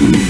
Mm-hmm.